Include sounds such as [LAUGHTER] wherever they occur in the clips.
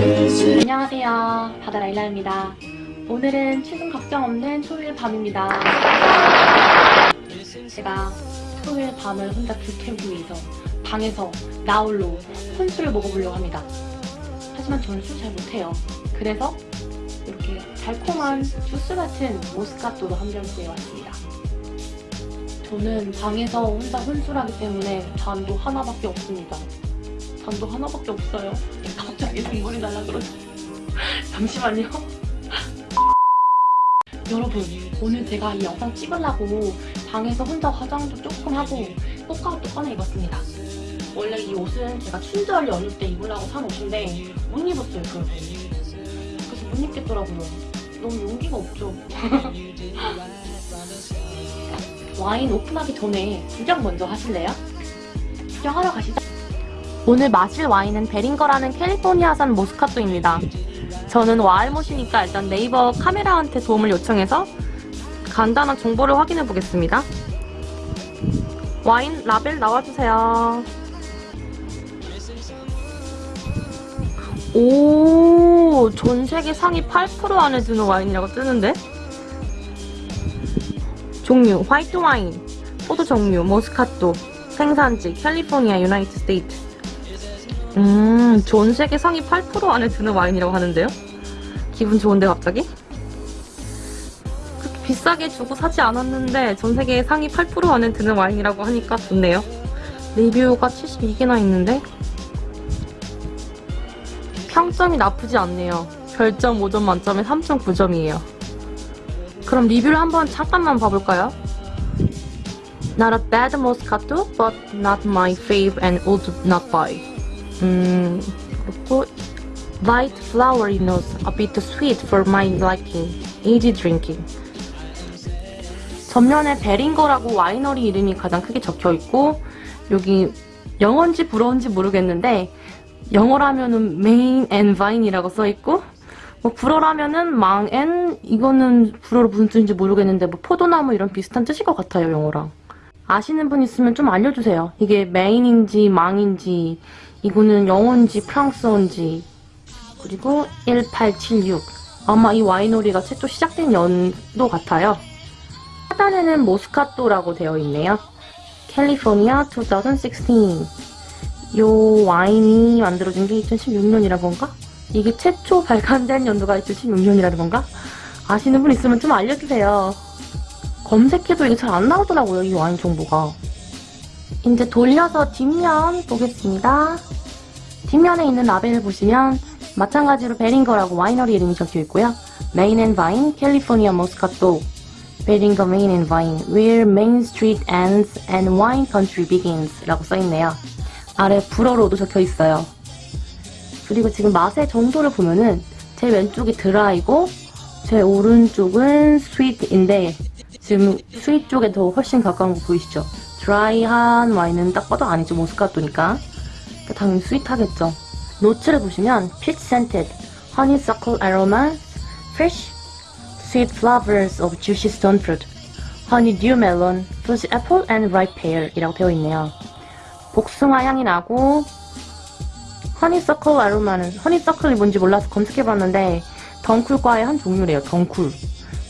안녕하세요. 바다라일라입니다. 오늘은 출근 걱정 없는 토요일 밤입니다. 제가 토요일 밤을 혼자 불태우기 위해서 방에서 나홀로 혼술을 먹어보려고 합니다. 하지만 저는 술 잘 못해요. 그래서 이렇게 달콤한 주스 같은 모스카토로 한 병 구해왔습니다. 저는 방에서 혼자 혼술하기 때문에 잔도 하나밖에 없습니다. 잔도 하나밖에 없어요. 갑 자기 눈물이 날라 그러죠 잠시만요. 여러분 오늘 제가 이 영상 찍으려고 방에서 혼자 화장도 조금 하고 꽃가루도 꺼내 입었습니다. 원래 이 옷은 제가 춘절 연휴 때 입으려고 산 옷인데 못 입었어요 그래서 그래서 못 입겠더라고요. 너무 용기가 없죠. [LAUGHS] 와인 오픈하기 전에 구경 먼저 하실래요? 구경하러 가시죠 오늘 마실 와인은 베링거라는 캘리포니아산 모스카토입니다. 저는 와알못이니까 일단 네이버 카메라한테 도움을 요청해서 간단한 정보를 확인해 보겠습니다. 와인 라벨 나와주세요. 오, 전 세계 상위 8% 안에 드는 와인이라고 뜨는데? 종류, 화이트 와인, 포도 종류, 모스카토, 생산지, 캘리포니아, United States. 음, 전 세계 상위 8% 안에 드는 와인이라고 하는데요? 기분 좋은데 갑자기? 그렇게 비싸게 주고 사지 않았는데 전 세계 상위 8% 안에 드는 와인이라고 하니까 좋네요. 리뷰가 72개나 있는데 평점이 나쁘지 않네요. 별점 5점 만점에 3.9점이에요. 그럼 리뷰를 한번 잠깐만 봐볼까요? Not a bad Moscato, but not my fave and would not buy. 음, 그리고 light flowery notes, a bit sweet for my liking, easy drinking. 전면에 베링거라고 와이너리 이름이 가장 크게 적혀 있고 여기 영어인지 불어인지 모르겠는데 영어라면은 main and vine이라고 써 있고 뭐 불어라면은 망 and 이거는 불어로 무슨 뜻인지 모르겠는데 뭐 포도나무 이런 비슷한 뜻일 것 같아요 영어랑. 아시는 분 있으면 좀 알려주세요. 이게 메인인지 망인지 이거는 영어인지 프랑스어인지 그리고 1876 아마 이 와이너리가 최초 시작된 연도 같아요. 하단에는 모스카토라고 되어 있네요. 캘리포니아 2016이 와인이 만들어진 게 2016년이라 건가? 이게 최초 발간된 연도가 2016년이라는 건가? 아시는 분 있으면 좀 알려주세요. 검색해도 이게 잘 안 나오더라고요, 이 와인 정보가. 이제 돌려서 뒷면 보겠습니다. 뒷면에 있는 라벨을 보시면 마찬가지로 베링거라고 와이너리 이름이 적혀 있고요. Main and Vine, California Moscato, 베링거 Main and Vine, Where Main Street Ends and Wine Country Begins 라고 써있네요. 아래 불어로도 적혀 있어요. 그리고 지금 맛의 정도를 보면은 제 왼쪽이 드라이고 제 오른쪽은 sweet인데 지금 sweet 쪽에 더 훨씬 가까운 거 보이시죠? 드라이한 와인은 딱 봐도 아니죠 모스카토니까 당연히 sweet하겠죠 노트를 보시면 peach scented, honeysuckle aroma, fresh, sweet flavors of juicy stone fruit, honeydew melon, Fuji apple and ripe pear 이라고 되어 있네요 복숭아 향이 나고 honeysuckle aroma는 honeysuckle이 뭔지 몰라서 검색해봤는데 덩쿨과의 한 종류래요 덩쿨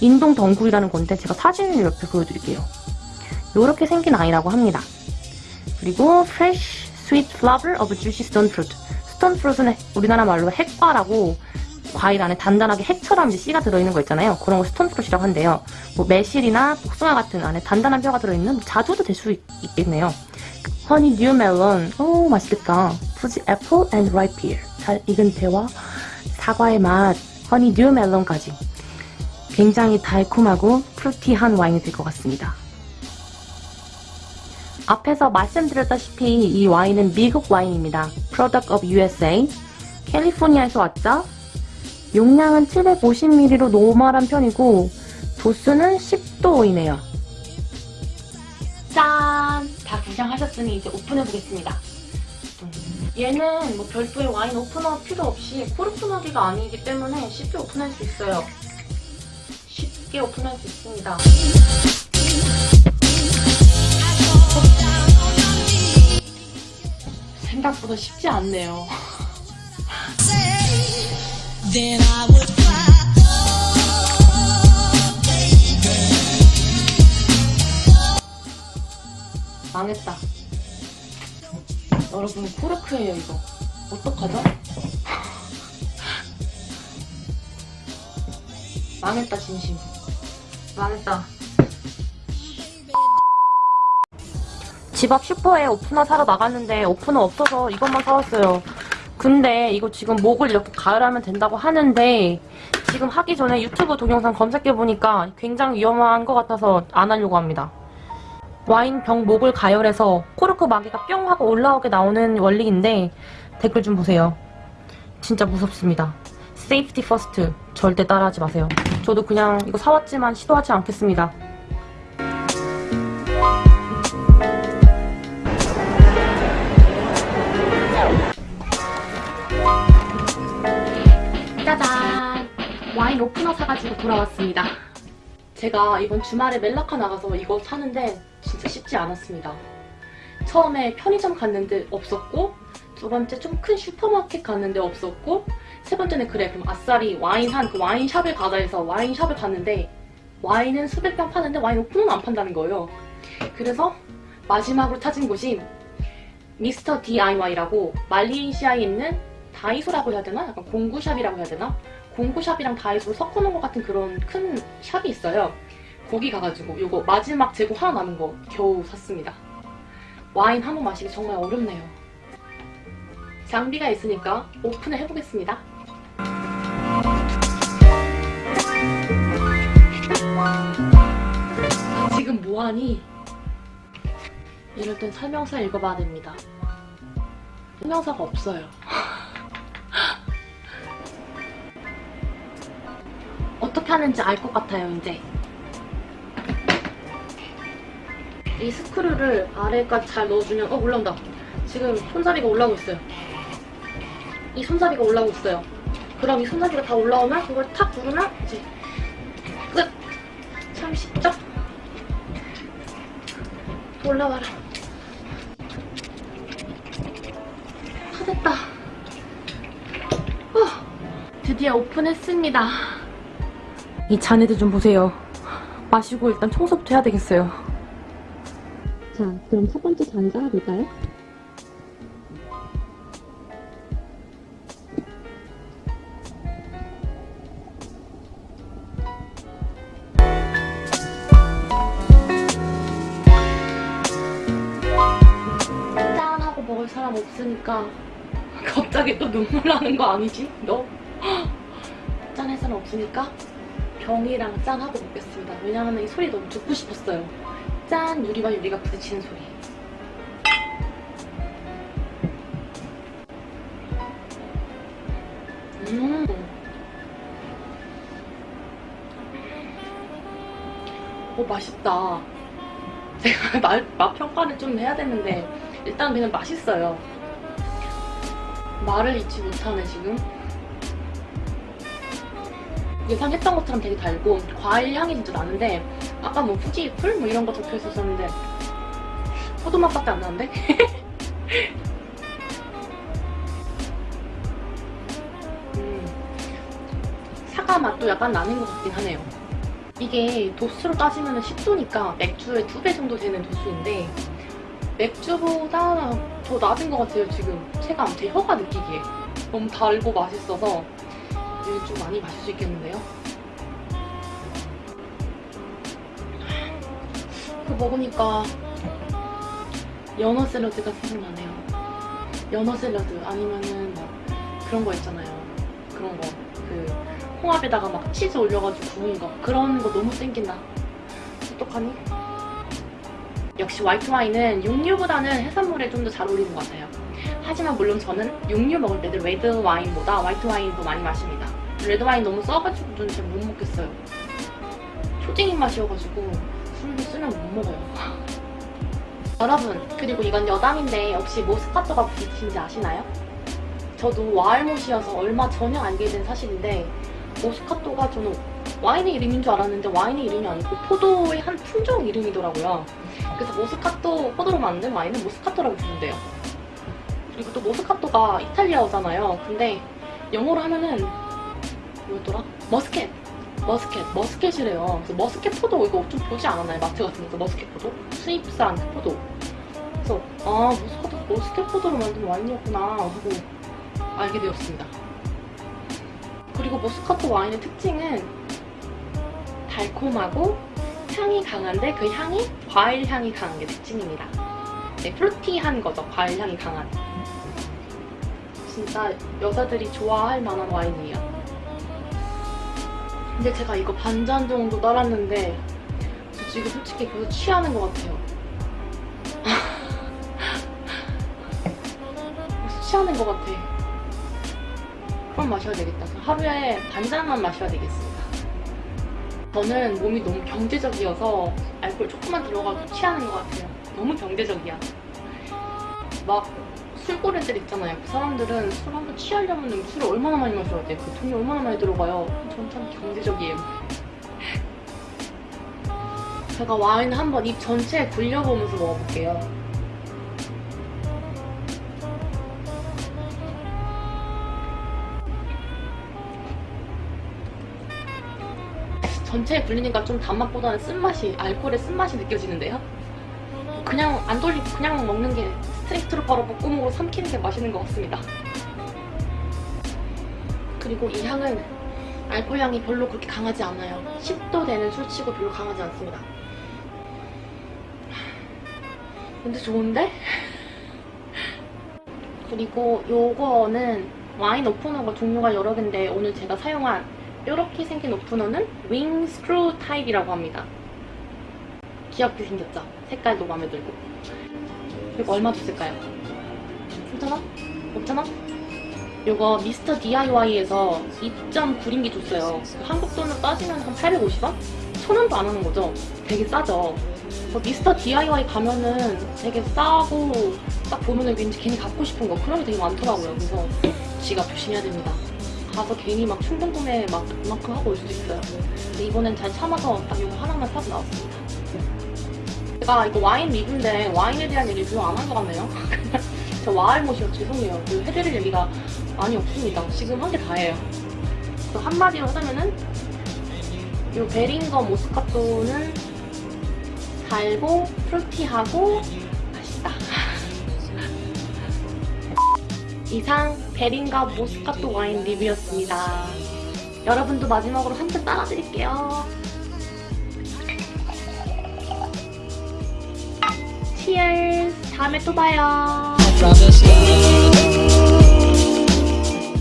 인동 덩굴이라는 건데 제가 사진을 옆에 보여드릴게요. 이렇게 생긴 아이라고 합니다. 그리고 Fresh Sweet Flavor of Juicy Stone Fruit stone fruit는 우리나라 말로 핵과라고 과일 안에 단단하게 핵처럼 씨가 들어있는 거 있잖아요. 그런 거 stone fruit라고 한대요. 뭐 매실이나 복숭아 같은 안에 단단한 뼈가 들어있는 자두도 될 수 있겠네요. honeydew melon 오 맛있겠다. Fuji apple and ripe pear 잘 익은 배와 사과의 맛 honeydew melon까지 굉장히 달콤하고 fruity한 와인이 될 것 같습니다. 앞에서 말씀드렸다시피 이 와인은 미국 와인입니다. Product of USA. 캘리포니아에서 왔죠? 용량은 750ml로 normal한 편이고 도수는 10도이네요. 짠! 다 구경하셨으니 이제 오픈해보겠습니다. 얘는 뭐 별도의 와인 오프너 필요 없이 코르프너기가 아니기 때문에 쉽게 오픈할 수 있어요. 쉽게 오픈할 수 있습니다. 생각보다 쉽지 않네요. Oh. 망했다. 여러분 코르크예요 이거. 어떡하죠? 망했다 진심. 망했다. 집 앞 슈퍼에 오프너 사러 나갔는데 오프너 없어서 이것만 사왔어요. 근데 이거 지금 목을 이렇게 가열하면 된다고 하는데 지금 하기 전에 유튜브 동영상 검색해보니까 굉장히 위험한 것 같아서 안 하려고 합니다. 와인 병 목을 가열해서 코르크 마개가 뿅 하고 올라오게 나오는 원리인데 댓글 좀 보세요. 진짜 무섭습니다. Safety first 절대 따라하지 마세요. 저도 그냥 이거 사왔지만 시도하지 않겠습니다. 오프너 사가지고 돌아왔습니다. 제가 이번 주말에 멜라카 나가서 이거 사는데 진짜 쉽지 않았습니다. 처음에 편의점 갔는데 없었고 두 번째 좀 큰 슈퍼마켓 갔는데 없었고 세 번째는 그래 그럼 아싸리 와인 한 그 와인샵을 가자 해서 와인샵을 갔는데 와인은 수백 병 파는데 와인 오픈은 안 판다는 거예요. 그래서 마지막으로 찾은 곳이 미스터 DIY라고 말레이시아에 있는 다이소라고 해야 되나? 약간 공구샵이라고 해야 되나? 공구샵이랑 다이소를 섞어놓은 것 같은 그런 큰 샵이 있어요. 거기 가가지고 이거 마지막 재고 하나 남은 거 겨우 샀습니다. 와인 한 번 마시기 정말 어렵네요. 장비가 있으니까 오픈을 해보겠습니다. 지금 뭐하니? 이럴 땐 설명서 읽어봐야 됩니다. 설명서가 없어요. 하는지 알 것 같아요, 이제. 이 스크류를 아래까지 잘 넣어주면, 어, 올라온다. 지금 손잡이가 올라오고 있어요. 이 손잡이가 올라오고 있어요. 그럼 이 손잡이가 다 올라오면 그걸 탁 누르면 이제 끝! 참 쉽죠? 올라와라. 다 됐다. 어, 드디어 오픈했습니다. 이 잔애들 좀 보세요. 마시고 일단 청소부터 해야 되겠어요. 자, 그럼 첫 번째 잔 깔아볼까요? 짠! 하고 먹을 사람 없으니까 갑자기 또 눈물 나는 거 아니지? 너? [GASPS] 짠할 사람 없으니까 병이랑 짠 하고 먹겠습니다. 왜냐면 이 소리 너무 듣고 싶었어요. 짠! 유리와 유리가 부딪히는 소리. 음. 오, 맛있다. [LAUGHS] 제가 맛, 맛 평가를 좀 해야 되는데, 일단 그냥 맛있어요. 말을 잊지 못하네, 지금. 예상했던 것처럼 되게 달고 과일 향이 진짜 나는데 아까 뭐 후지풀 뭐 이런 거 적혀 있었었는데 포도 맛밖에 안 나는데? [LAUGHS] 음, 사과 맛도 약간 나는 것 같긴 하네요. 이게 도수로 따지면 10도니까 맥주의 두배 정도 되는 도수인데 맥주보다 더 낮은 것 같아요 지금 체감 제 혀가 느끼기에 너무 달고 맛있어서 이거 좀 많이 마실 수 있겠는데요? 그 먹으니까 연어 샐러드가 생각나네요. 연어 샐러드 아니면은 막 그런 거 있잖아요. 그런 거. 그 홍합에다가 막 치즈 올려가지고 구운 거. 그런 거 너무 땡긴다. 어떡하니? 역시 화이트 와인은 육류보다는 해산물에 좀 더 잘 어울리는 것 같아요. 하지만 물론 저는 육류 먹을 때도 레드 와인보다 화이트 와인도 많이 마십니다. 레드 와인 너무 써가지고 저는 잘 못 먹겠어요. 초딩 입맛이어가지고 술도 쓰면 못 먹어요. [LAUGHS] 여러분, 그리고 이건 여담인데 혹시 모스카토가 무엇인지 아시나요? 저도 와알못이어서 얼마 전에 알게 된 사실인데 모스카토가 저는 와인의 이름인 줄 알았는데 와인의 이름이 아니고 포도의 한 품종 이름이더라고요. 그래서 모스카토 포도로 만든 와인은 모스카토라고 부른대요. 그리고 또 모스카토가 이탈리아어잖아요. 근데 영어로 하면은 뭐였더라? Muscat! Muscat, Muscat이래요. 그래서 Muscat 포도 이거 좀 보지 않았나요? 마트 같은 데서 Muscat 포도? 수입산 포도. 그래서 아 머스켓, 머스켓 포도로 만든 와인이었구나 하고 알게 되었습니다. 그리고 머스카토 와인의 특징은 달콤하고 향이 강한데 그 향이 과일 향이 강한 게 특징입니다. 네, 프루티한 거죠. 과일 향이 강한. 진짜 여자들이 좋아할 만한 와인이에요. 근데 제가 이거 반 잔 정도 따랐는데 저 지금 솔직히 계속 취하는 것 같아요. [LAUGHS] 취하는 것 같아. 그럼 마셔야 되겠다. 하루에 반 잔만 마셔야 되겠습니다. 저는 몸이 너무 경제적이어서 알코올 조금만 들어가도 취하는 것 같아요. 너무 경제적이야. 막 술고래들 있잖아요. 그 사람들은 술 한번 취하려면 술을 얼마나 많이 마셔야 돼? 그 돈이 얼마나 많이 들어가요? 전참 경제적이에요. 제가 와인을 한번 입 전체에 굴려보면서 먹어볼게요. 전체에 굴리니까 좀 단맛보다는 쓴맛이, 알코올의 쓴맛이 느껴지는데요? 그냥 안 돌리고 그냥 먹는 게 스트레이트로 바로 목구멍으로 삼키는 게 맛있는 것 같습니다. 그리고 이 향은 알코올 향이 별로 그렇게 강하지 않아요. 10도 되는 술치고 별로 강하지 않습니다. 근데 좋은데? [LAUGHS] 그리고 요거는 와인 오프너가 종류가 여러 개인데 오늘 제가 사용한 이렇게 생긴 오프너는 wing screw 타입이라고 합니다. 귀엽게 생겼죠? 색깔도 마음에 들고. 이거 얼마 줬을까요? 3,000원? 5,000원? 이거 미스터 DIY에서 2.9링기 줬어요. 한국 돈으로 따지면 한 850원? 1,000원도 안 하는 거죠? 되게 싸죠? 뭐 미스터 DIY 가면은 되게 싸고 딱 보면은 왠지 괜히 갖고 싶은 거 그런 게 되게 많더라고요. 그래서 지갑 조심해야 됩니다. 가서 괜히 막 충동 구매 막 그만큼 하고 올 수도 있어요. 근데 이번엔 잘 참아서 딱 이거 하나만 사고 나왔습니다. 제가 이거 와인 리뷰인데 와인에 대한 얘기 별로 안 한 것 같네요. [LAUGHS] 저 와알못이요 죄송해요. 그 해드릴 얘기가 많이 없습니다. 지금 한 게 다예요. 그 한마디로 하자면은 이 베링거 모스카토는 달고 프루티하고 맛있다. [LAUGHS] 이상 베링거 모스카토 와인 리뷰였습니다. 여러분도 마지막으로 한 잔 따라드릴게요. 다음에 또 봐요.